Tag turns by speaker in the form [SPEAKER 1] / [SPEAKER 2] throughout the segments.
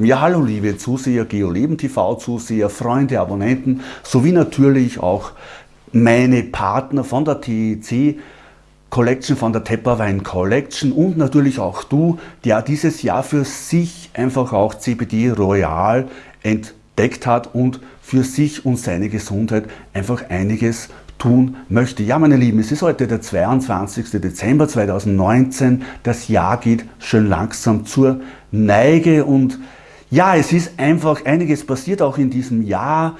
[SPEAKER 1] Ja, hallo liebe Zuseher, GeoLeben TV Zuseher, Freunde, Abonnenten, sowie natürlich auch meine Partner von der TEC Collection, von der Tepperwein Collection und natürlich auch du, der dieses Jahr für sich einfach auch CBD Royal entdeckt hat und für sich und seine Gesundheit einfach einiges tun möchte. Ja, meine Lieben, es ist heute der 22. Dezember 2019. Das Jahr geht schön langsam zur Neige und ja, es ist einfach einiges passiert auch in diesem Jahr.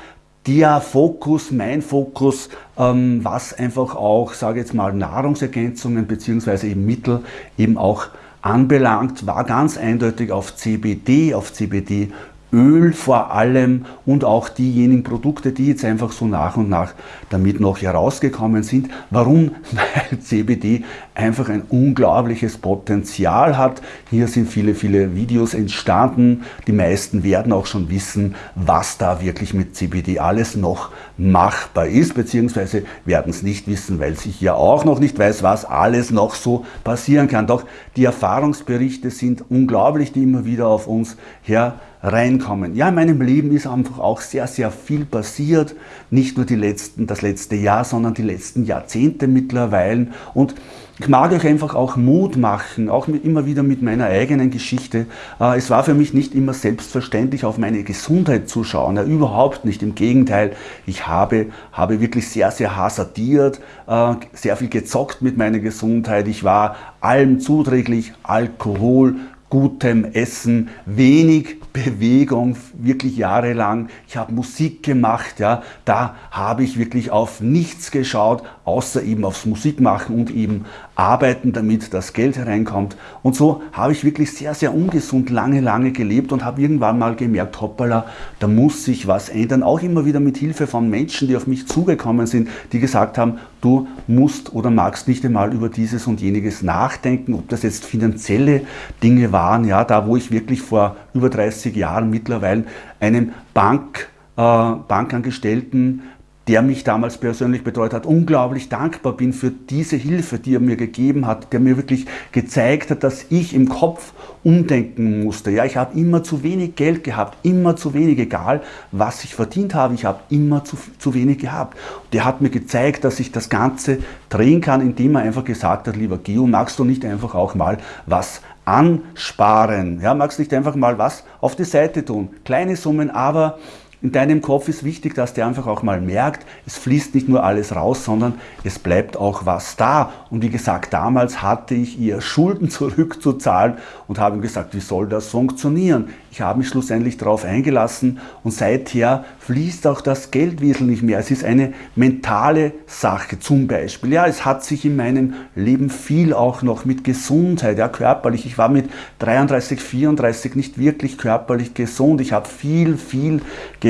[SPEAKER 1] Der Fokus, mein Fokus, ähm, was einfach auch, sage jetzt mal, Nahrungsergänzungen bzw. eben Mittel eben auch anbelangt, war ganz eindeutig auf CBD, auf CBD Öl vor allem und auch diejenigen Produkte, die jetzt einfach so nach und nach damit noch herausgekommen sind. Warum? Weil CBD einfach ein unglaubliches Potenzial hat. Hier sind viele, viele Videos entstanden. Die meisten werden auch schon wissen, was da wirklich mit CBD alles noch machbar ist, beziehungsweise werden es nicht wissen, weil sich ja auch noch nicht weiß, was alles noch so passieren kann. Doch die Erfahrungsberichte sind unglaublich, die immer wieder auf uns her reinkommen. Ja, in meinem Leben ist einfach auch sehr, sehr viel passiert. Nicht nur die letzten, das letzte Jahr, sondern die letzten Jahrzehnte mittlerweile. Und ich mag euch einfach auch Mut machen, auch mit, immer wieder mit meiner eigenen Geschichte. Äh, es war für mich nicht immer selbstverständlich, auf meine Gesundheit zu schauen. Ja, überhaupt nicht. Im Gegenteil, ich habe, habe wirklich sehr, sehr hasardiert, äh, sehr viel gezockt mit meiner Gesundheit. Ich war allem zuträglich, Alkohol, gutem Essen, wenig Bewegung, wirklich jahrelang. Ich habe Musik gemacht, ja, da habe ich wirklich auf nichts geschaut, außer eben aufs Musikmachen und eben arbeiten, damit das Geld hereinkommt. Und so habe ich wirklich sehr, sehr ungesund lange, lange gelebt und habe irgendwann mal gemerkt, hoppala, da muss sich was ändern. Auch immer wieder mit Hilfe von Menschen, die auf mich zugekommen sind, die gesagt haben, du musst oder magst nicht einmal über dieses und jeniges nachdenken, ob das jetzt finanzielle Dinge waren, ja, da wo ich wirklich vor über 30 Jahren mittlerweile einem Bank, äh, Bankangestellten der mich damals persönlich betreut hat, unglaublich dankbar bin für diese Hilfe, die er mir gegeben hat, der mir wirklich gezeigt hat, dass ich im Kopf umdenken musste. Ja, ich habe immer zu wenig Geld gehabt, immer zu wenig, egal was ich verdient habe, ich habe immer zu, zu wenig gehabt. Der hat mir gezeigt, dass ich das Ganze drehen kann, indem er einfach gesagt hat, lieber Geo, magst du nicht einfach auch mal was ansparen? Ja, magst du nicht einfach mal was auf die Seite tun? Kleine Summen, aber in deinem Kopf ist wichtig, dass der einfach auch mal merkt, es fließt nicht nur alles raus, sondern es bleibt auch was da. Und wie gesagt, damals hatte ich ihr Schulden zurückzuzahlen und habe gesagt, wie soll das funktionieren? Ich habe mich schlussendlich darauf eingelassen und seither fließt auch das Geld wesentlich mehr. Es ist eine mentale Sache zum Beispiel. Ja, es hat sich in meinem Leben viel auch noch mit Gesundheit, ja, körperlich. Ich war mit 33, 34 nicht wirklich körperlich gesund. Ich habe viel, viel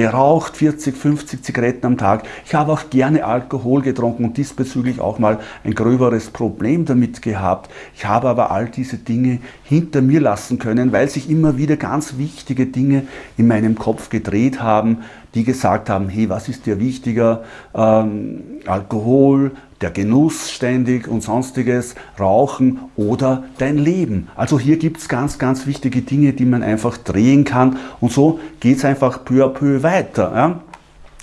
[SPEAKER 1] geraucht, 40, 50 Zigaretten am Tag. Ich habe auch gerne Alkohol getrunken und diesbezüglich auch mal ein gröberes Problem damit gehabt. Ich habe aber all diese Dinge hinter mir lassen können, weil sich immer wieder ganz wichtige Dinge in meinem Kopf gedreht haben, die gesagt haben, hey, was ist dir wichtiger? Ähm, Alkohol, der Genuss ständig und sonstiges, Rauchen oder dein Leben. Also hier gibt es ganz, ganz wichtige Dinge, die man einfach drehen kann und so geht es einfach peu à peu weiter. Ja?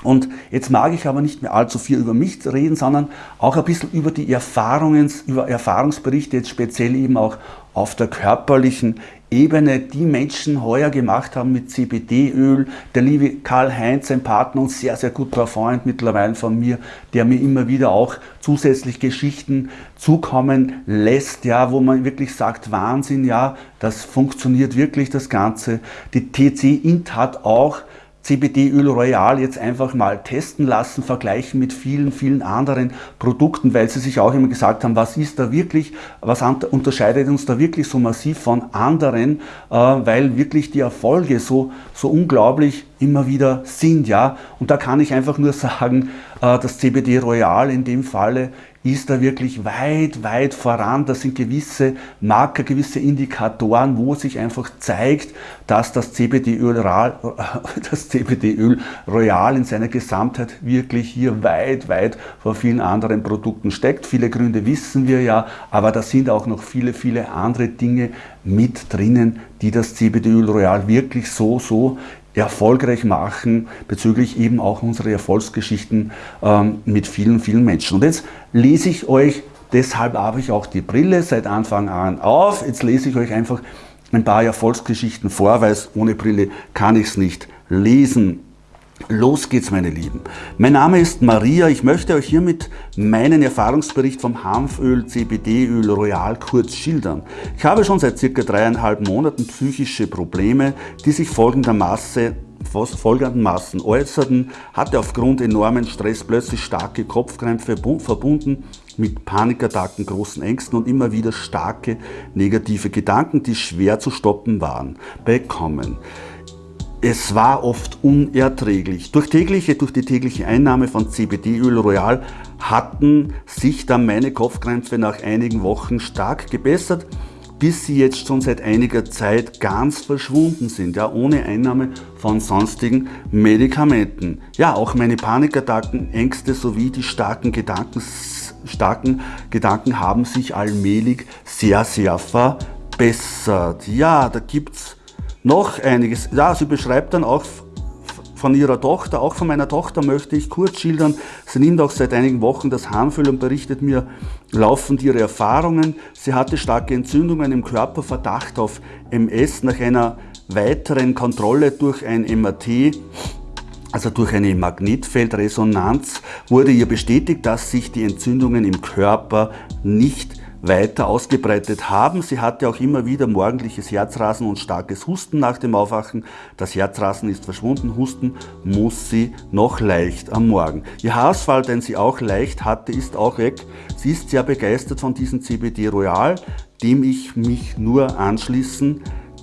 [SPEAKER 1] Und jetzt mag ich aber nicht mehr allzu viel über mich reden, sondern auch ein bisschen über die Erfahrungen, über Erfahrungsberichte, jetzt speziell eben auch auf der körperlichen Ebene, die Menschen heuer gemacht haben mit CBD-Öl. Der liebe Karl-Heinz, ein Partner und sehr, sehr guter Freund mittlerweile von mir, der mir immer wieder auch zusätzlich Geschichten zukommen lässt, ja, wo man wirklich sagt, Wahnsinn, ja, das funktioniert wirklich, das Ganze. Die TC Int hat auch CBD-Öl Royal jetzt einfach mal testen lassen, vergleichen mit vielen, vielen anderen Produkten, weil sie sich auch immer gesagt haben, was ist da wirklich, was unterscheidet uns da wirklich so massiv von anderen, äh, weil wirklich die Erfolge so, so unglaublich immer wieder sind. ja. Und da kann ich einfach nur sagen, äh, das CBD Royal in dem Falle ist da wirklich weit, weit voran. Das sind gewisse Marker, gewisse Indikatoren, wo sich einfach zeigt, dass das CBD-Öl das CBD-Öl Royal in seiner Gesamtheit wirklich hier weit, weit vor vielen anderen Produkten steckt. Viele Gründe wissen wir ja, aber da sind auch noch viele, viele andere Dinge mit drinnen, die das CBD-Öl Royal wirklich so, so erfolgreich machen bezüglich eben auch unserer Erfolgsgeschichten ähm, mit vielen, vielen Menschen. Und jetzt lese ich euch, deshalb habe ich auch die Brille seit Anfang an auf, jetzt lese ich euch einfach ein paar Erfolgsgeschichten vor, weil ohne Brille kann ich es nicht lesen. Los geht's, meine Lieben. Mein Name ist Maria. Ich möchte euch hiermit meinen Erfahrungsbericht vom Hanföl CBD-Öl Royal kurz schildern. Ich habe schon seit circa dreieinhalb Monaten psychische Probleme, die sich folgendermaßen folgendermaßen äußerten, hatte aufgrund enormen Stress plötzlich starke Kopfkrämpfe verbunden mit Panikattacken, großen Ängsten und immer wieder starke negative Gedanken, die schwer zu stoppen waren, bekommen. Es war oft unerträglich. Durch, tägliche, durch die tägliche Einnahme von CBD-Öl Royal hatten sich dann meine Kopfkrämpfe nach einigen Wochen stark gebessert, bis sie jetzt schon seit einiger Zeit ganz verschwunden sind, ja, ohne Einnahme von sonstigen Medikamenten. Ja, auch meine Panikattacken, Ängste sowie die starken Gedanken, starken Gedanken haben sich allmählich sehr, sehr verbessert. Ja, da gibt's noch einiges. Ja, sie beschreibt dann auch von ihrer Tochter, auch von meiner Tochter möchte ich kurz schildern. Sie nimmt auch seit einigen Wochen das Harnfüll und berichtet mir laufend ihre Erfahrungen. Sie hatte starke Entzündungen im Körper, Verdacht auf MS nach einer weiteren Kontrolle durch ein MRT also durch eine Magnetfeldresonanz wurde ihr bestätigt, dass sich die Entzündungen im Körper nicht weiter ausgebreitet haben. Sie hatte auch immer wieder morgendliches Herzrasen und starkes Husten nach dem Aufwachen. Das Herzrasen ist verschwunden, Husten muss sie noch leicht am Morgen. Ihr Haarausfall, den sie auch leicht hatte, ist auch weg. Sie ist sehr begeistert von diesem CBD Royal, dem ich mich nur anschließen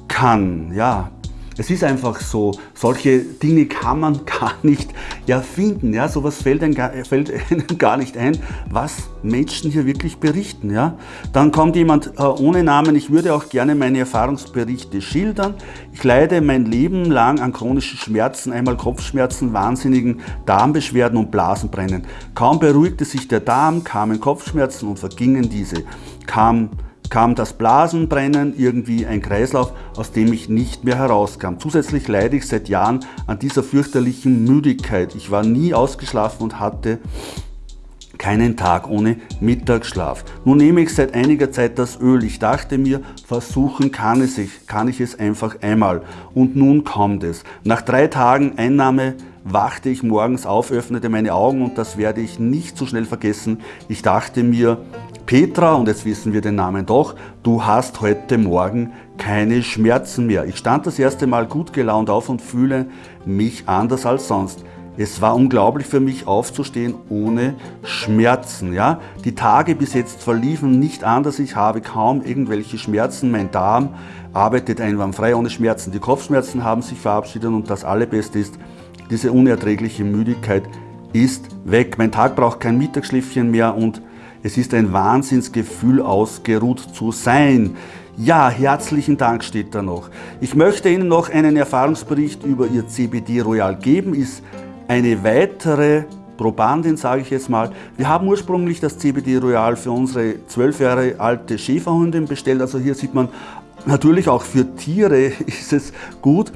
[SPEAKER 1] kann. Ja, es ist einfach so, solche Dinge kann man gar nicht erfinden. Ja? Sowas fällt, ein, fällt einem gar nicht ein, was Menschen hier wirklich berichten. Ja? Dann kommt jemand äh, ohne Namen, ich würde auch gerne meine Erfahrungsberichte schildern. Ich leide mein Leben lang an chronischen Schmerzen, einmal Kopfschmerzen, wahnsinnigen Darmbeschwerden und Blasenbrennen. Kaum beruhigte sich der Darm, kamen Kopfschmerzen und vergingen diese. Kam kam das Blasenbrennen, irgendwie ein Kreislauf, aus dem ich nicht mehr herauskam. Zusätzlich leide ich seit Jahren an dieser fürchterlichen Müdigkeit. Ich war nie ausgeschlafen und hatte keinen Tag ohne Mittagsschlaf. Nun nehme ich seit einiger Zeit das Öl. Ich dachte mir, versuchen kann, es ich, kann ich es einfach einmal. Und nun kommt es. Nach drei Tagen Einnahme wachte ich morgens auf, öffnete meine Augen und das werde ich nicht so schnell vergessen. Ich dachte mir, Petra, und jetzt wissen wir den Namen doch, du hast heute Morgen keine Schmerzen mehr. Ich stand das erste Mal gut gelaunt auf und fühle mich anders als sonst. Es war unglaublich für mich aufzustehen ohne Schmerzen. Ja? Die Tage bis jetzt verliefen nicht anders. Ich habe kaum irgendwelche Schmerzen. Mein Darm arbeitet einwandfrei ohne Schmerzen. Die Kopfschmerzen haben sich verabschiedet und das Allerbeste ist, diese unerträgliche Müdigkeit ist weg. Mein Tag braucht kein Mittagsschläfchen mehr und es ist ein Wahnsinnsgefühl, ausgeruht zu sein. Ja, herzlichen Dank steht da noch. Ich möchte Ihnen noch einen Erfahrungsbericht über Ihr CBD Royal geben. Ist eine weitere Probandin, sage ich jetzt mal. Wir haben ursprünglich das CBD Royal für unsere zwölf Jahre alte Schäferhündin bestellt. Also hier sieht man natürlich auch für Tiere ist es gut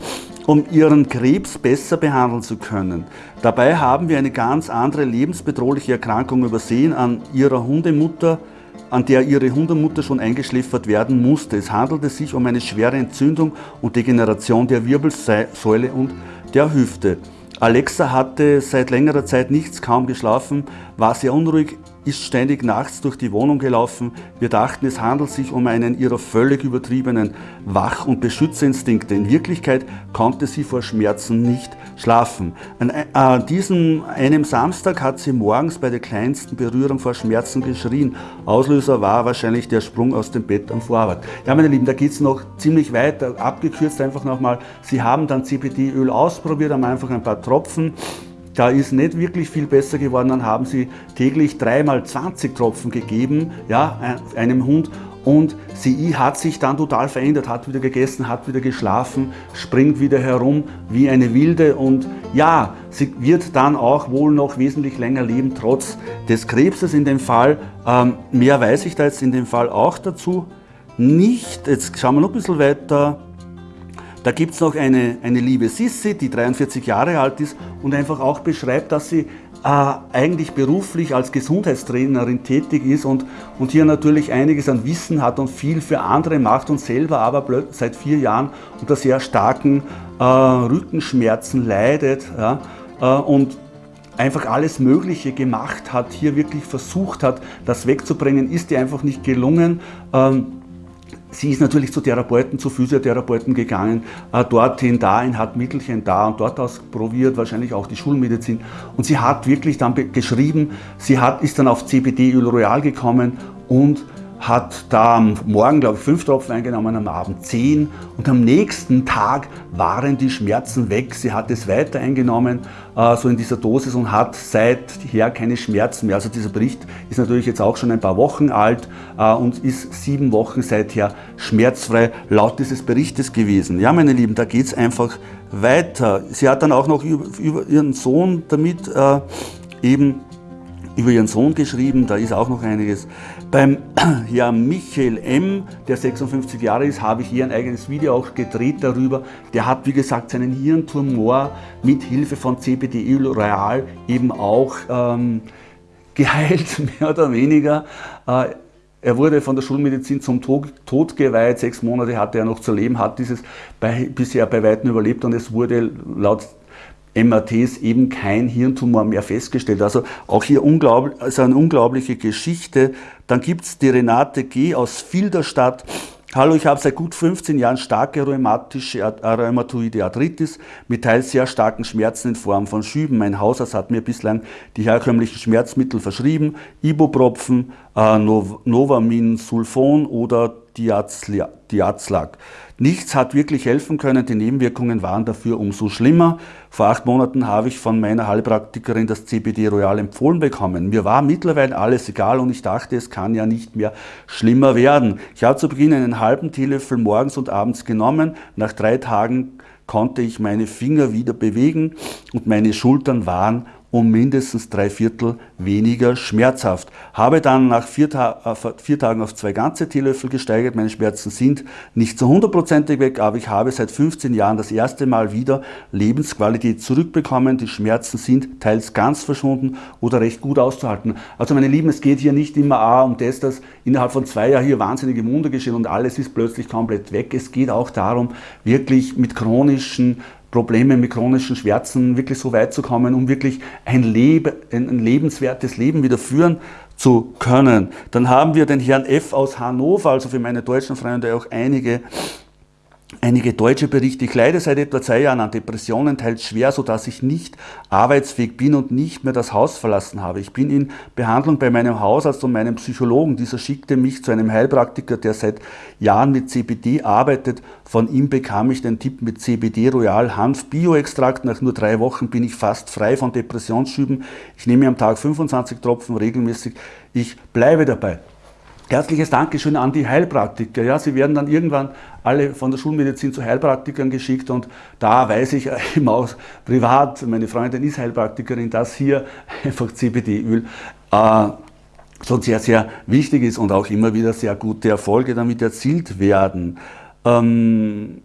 [SPEAKER 1] um ihren Krebs besser behandeln zu können. Dabei haben wir eine ganz andere lebensbedrohliche Erkrankung übersehen an ihrer Hundemutter, an der ihre Hundemutter schon eingeschläfert werden musste. Es handelte sich um eine schwere Entzündung und Degeneration der Wirbelsäule und der Hüfte. Alexa hatte seit längerer Zeit nichts, kaum geschlafen, war sehr unruhig, ist ständig nachts durch die Wohnung gelaufen. Wir dachten, es handelt sich um einen ihrer völlig übertriebenen Wach- und Beschützerinstinkte. In Wirklichkeit konnte sie vor Schmerzen nicht schlafen. An äh, diesem einem Samstag hat sie morgens bei der kleinsten Berührung vor Schmerzen geschrien. Auslöser war wahrscheinlich der Sprung aus dem Bett am Vorwand. Ja, meine Lieben, da geht es noch ziemlich weiter. Abgekürzt einfach nochmal. Sie haben dann CBD-Öl ausprobiert, haben einfach ein paar Tropfen da ist nicht wirklich viel besser geworden. Dann haben sie täglich dreimal 20 Tropfen gegeben, ja, einem Hund und sie hat sich dann total verändert, hat wieder gegessen, hat wieder geschlafen, springt wieder herum wie eine Wilde und ja, sie wird dann auch wohl noch wesentlich länger leben, trotz des Krebses in dem Fall. Ähm, mehr weiß ich da jetzt in dem Fall auch dazu nicht. Jetzt schauen wir noch ein bisschen weiter. Da gibt es noch eine, eine liebe Sissi, die 43 Jahre alt ist und einfach auch beschreibt, dass sie äh, eigentlich beruflich als Gesundheitstrainerin tätig ist und, und hier natürlich einiges an Wissen hat und viel für andere macht und selber aber seit vier Jahren unter sehr starken äh, Rückenschmerzen leidet ja, äh, und einfach alles Mögliche gemacht hat, hier wirklich versucht hat, das wegzubringen, ist ihr einfach nicht gelungen. Ähm, Sie ist natürlich zu Therapeuten, zu Physiotherapeuten gegangen, äh, dorthin, dahin, hat Mittelchen da und dort ausprobiert, wahrscheinlich auch die Schulmedizin. Und sie hat wirklich dann geschrieben, sie hat, ist dann auf CBD-Öl Royal gekommen und hat da am Morgen, glaube ich, fünf Tropfen eingenommen, am Abend zehn und am nächsten Tag waren die Schmerzen weg. Sie hat es weiter eingenommen, äh, so in dieser Dosis und hat seither keine Schmerzen mehr. Also dieser Bericht ist natürlich jetzt auch schon ein paar Wochen alt äh, und ist sieben Wochen seither schmerzfrei laut dieses Berichtes gewesen. Ja, meine Lieben, da geht es einfach weiter. Sie hat dann auch noch über, über ihren Sohn damit äh, eben über ihren Sohn geschrieben, da ist auch noch einiges. Beim ja, Michael M., der 56 Jahre ist, habe ich hier ein eigenes Video auch gedreht darüber. Der hat, wie gesagt, seinen Hirntumor mit Hilfe von CBD Real eben auch ähm, geheilt, mehr oder weniger. Äh, er wurde von der Schulmedizin zum Tod, Tod, geweiht, sechs Monate hatte er noch zu leben, hat dieses bei, bisher bei Weitem überlebt und es wurde laut MRTs eben kein Hirntumor mehr festgestellt. Also auch hier unglaublich, also eine unglaubliche Geschichte. Dann gibt es die Renate G. aus Filderstadt. Hallo, ich habe seit gut 15 Jahren starke rheumatische rheumatoide Arthritis mit teils sehr starken Schmerzen in Form von Schüben. Mein Hausarzt hat mir bislang die herkömmlichen Schmerzmittel verschrieben, Ibupropfen, äh, Novamin Sulfon oder Diazlac. Nichts hat wirklich helfen können, die Nebenwirkungen waren dafür umso schlimmer. Vor acht Monaten habe ich von meiner Heilpraktikerin das CBD Royal empfohlen bekommen. Mir war mittlerweile alles egal und ich dachte, es kann ja nicht mehr schlimmer werden. Ich habe zu Beginn einen halben Teelöffel morgens und abends genommen. Nach drei Tagen konnte ich meine Finger wieder bewegen und meine Schultern waren um mindestens drei Viertel weniger schmerzhaft. Habe dann nach vier, Ta äh, vier, Tagen auf zwei ganze Teelöffel gesteigert. Meine Schmerzen sind nicht zu hundertprozentig weg, aber ich habe seit 15 Jahren das erste Mal wieder Lebensqualität zurückbekommen. Die Schmerzen sind teils ganz verschwunden oder recht gut auszuhalten. Also meine Lieben, es geht hier nicht immer A um das, dass innerhalb von zwei Jahren hier wahnsinnige Wunder geschehen und alles ist plötzlich komplett weg. Es geht auch darum, wirklich mit chronischen Probleme mit chronischen Schmerzen wirklich so weit zu kommen, um wirklich ein, Leben, ein lebenswertes Leben wieder führen zu können. Dann haben wir den Herrn F. aus Hannover, also für meine deutschen Freunde auch einige Einige deutsche Berichte, ich leide seit etwa zwei Jahren an Depressionen, teils schwer, sodass ich nicht arbeitsfähig bin und nicht mehr das Haus verlassen habe. Ich bin in Behandlung bei meinem Hausarzt und meinem Psychologen. Dieser schickte mich zu einem Heilpraktiker, der seit Jahren mit CBD arbeitet. Von ihm bekam ich den Tipp mit CBD Royal Hanf Bioextrakt. Nach nur drei Wochen bin ich fast frei von Depressionsschüben. Ich nehme am Tag 25 Tropfen regelmäßig. Ich bleibe dabei. Herzliches Dankeschön an die Heilpraktiker. Ja, sie werden dann irgendwann alle von der Schulmedizin zu Heilpraktikern geschickt und da weiß ich eben auch privat, meine Freundin ist Heilpraktikerin, dass hier einfach CBD-Öl äh, so sehr, sehr wichtig ist und auch immer wieder sehr gute Erfolge damit erzielt werden. Ähm,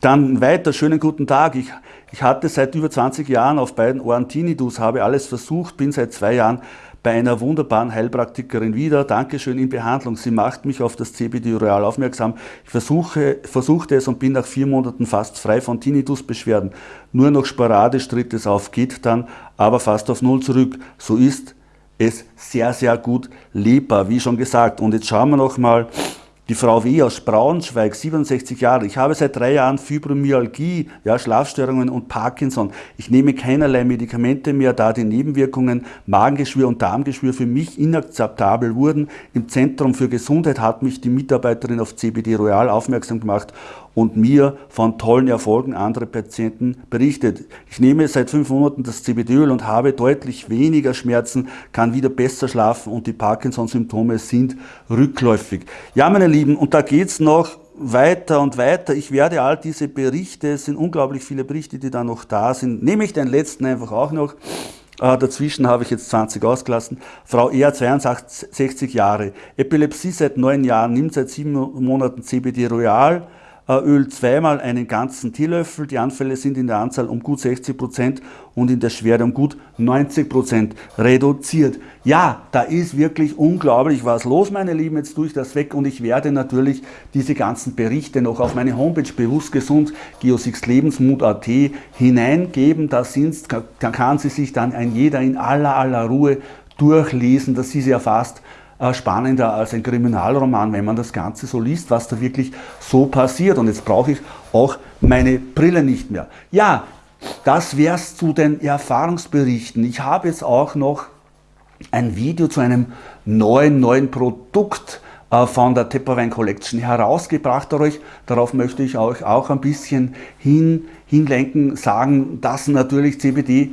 [SPEAKER 1] dann weiter, schönen guten Tag. Ich, ich hatte seit über 20 Jahren auf beiden Ohren Tinnitus, habe alles versucht, bin seit zwei Jahren bei einer wunderbaren Heilpraktikerin wieder. Dankeschön in Behandlung. Sie macht mich auf das CBD Royal aufmerksam. Ich versuche, versuchte es und bin nach vier Monaten fast frei von Tinnitusbeschwerden. Nur noch sporadisch tritt es auf, geht dann aber fast auf Null zurück. So ist es sehr, sehr gut lebbar, wie schon gesagt. Und jetzt schauen wir noch mal die Frau W. aus Braunschweig, 67 Jahre. Ich habe seit drei Jahren Fibromyalgie, ja, Schlafstörungen und Parkinson. Ich nehme keinerlei Medikamente mehr, da die Nebenwirkungen Magengeschwür und Darmgeschwür für mich inakzeptabel wurden. Im Zentrum für Gesundheit hat mich die Mitarbeiterin auf CBD Royal aufmerksam gemacht und mir von tollen Erfolgen anderer Patienten berichtet. Ich nehme seit fünf Monaten das CBD-Öl und habe deutlich weniger Schmerzen, kann wieder besser schlafen und die Parkinson-Symptome sind rückläufig. Ja, meine Lieben, und da geht's noch weiter und weiter. Ich werde all diese Berichte, es sind unglaublich viele Berichte, die da noch da sind, nehme ich den letzten einfach auch noch. Äh, dazwischen habe ich jetzt 20 ausgelassen. Frau R, 62 Jahre, Epilepsie seit neun Jahren, nimmt seit sieben Monaten CBD Royal, Öl zweimal einen ganzen Teelöffel. Die Anfälle sind in der Anzahl um gut 60 Prozent und in der Schwere um gut 90 Prozent reduziert. Ja, da ist wirklich unglaublich was los, meine Lieben. Jetzt tue ich das weg und ich werde natürlich diese ganzen Berichte noch auf meine Homepage bewusst gesund geosixlebensmut.at hineingeben. Da sind's, da kann sie sich dann ein jeder in aller aller Ruhe durchlesen. Das ist ja fast äh, spannender als ein Kriminalroman, wenn man das Ganze so liest, was da wirklich so passiert. Und jetzt brauche ich auch meine Brille nicht mehr. Ja, das wäre es zu den Erfahrungsberichten. Ich habe jetzt auch noch ein Video zu einem neuen, neuen Produkt äh, von der Tepperwein Collection herausgebracht. Darauf möchte ich euch auch ein bisschen hin, hinlenken, sagen, dass natürlich CBD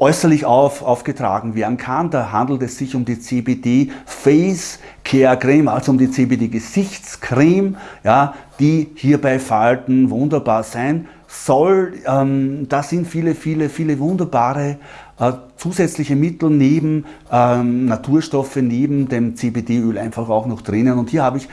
[SPEAKER 1] äußerlich auf, aufgetragen werden kann. Da handelt es sich um die CBD Face Care Creme, also um die CBD Gesichtscreme, ja, die hier bei Falten wunderbar sein soll. Ähm, da sind viele, viele, viele wunderbare äh, zusätzliche Mittel neben ähm, Naturstoffe, neben dem CBD-Öl einfach auch noch drinnen. Und hier habe ich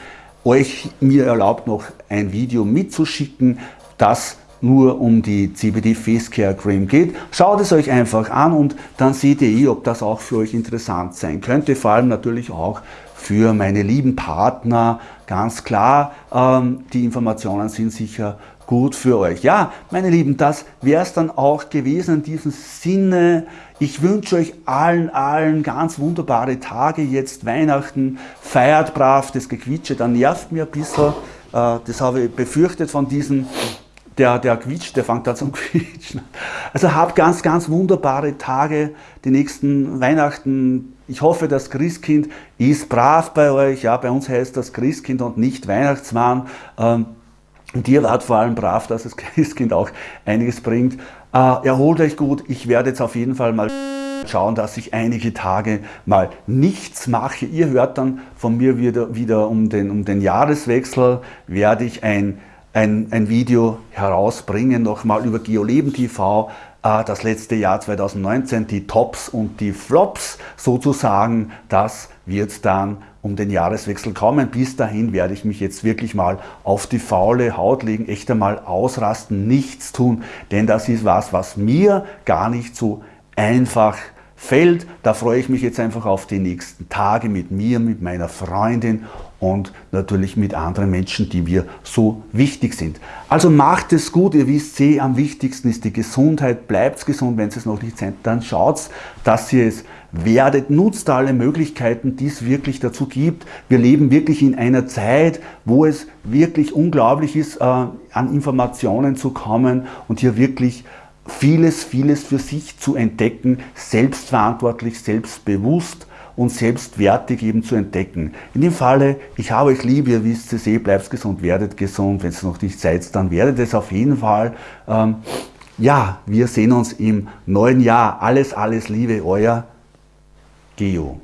[SPEAKER 1] euch mir erlaubt, noch ein Video mitzuschicken, das nur um die CBD Face Care Cream geht. Schaut es euch einfach an und dann seht ihr ob das auch für euch interessant sein könnte. Vor allem natürlich auch für meine lieben Partner. Ganz klar, ähm, die Informationen sind sicher gut für euch. Ja, meine Lieben, das wäre es dann auch gewesen in diesem Sinne. Ich wünsche euch allen, allen ganz wunderbare Tage. Jetzt Weihnachten, feiert brav, das Gequitsche, da nervt mir ein bisschen. Äh, das habe ich befürchtet von diesen der, der quietscht, der fängt da zum Quietschen. Also habt ganz, ganz wunderbare Tage, die nächsten Weihnachten. Ich hoffe, das Christkind ist brav bei euch. Ja, bei uns heißt das Christkind und nicht Weihnachtsmann. Ähm, und ihr wart vor allem brav, dass das Christkind auch einiges bringt. Äh, erholt euch gut. Ich werde jetzt auf jeden Fall mal schauen, dass ich einige Tage mal nichts mache. Ihr hört dann von mir wieder, wieder um, den, um den Jahreswechsel, werde ich ein ein, ein Video herausbringen, nochmal über GeoLeben TV, äh, das letzte Jahr 2019, die Tops und die Flops sozusagen, das wird dann um den Jahreswechsel kommen. Bis dahin werde ich mich jetzt wirklich mal auf die faule Haut legen, echt einmal ausrasten, nichts tun, denn das ist was, was mir gar nicht so einfach fällt. Da freue ich mich jetzt einfach auf die nächsten Tage mit mir, mit meiner Freundin und natürlich mit anderen Menschen, die mir so wichtig sind. Also macht es gut, ihr wisst eh, am wichtigsten ist die Gesundheit, bleibt gesund, wenn es noch nicht seid, dann schaut, dass ihr es werdet, nutzt alle Möglichkeiten, die es wirklich dazu gibt. Wir leben wirklich in einer Zeit, wo es wirklich unglaublich ist, äh, an Informationen zu kommen und hier wirklich vieles, vieles für sich zu entdecken, selbstverantwortlich, selbstbewusst und selbstwertig eben zu entdecken. In dem Falle, ich habe euch lieb, ihr wisst es eh, bleibt gesund, werdet gesund, wenn es noch nicht seid, dann werdet es auf jeden Fall. Ähm, ja, wir sehen uns im neuen Jahr. Alles, alles Liebe, euer Geo.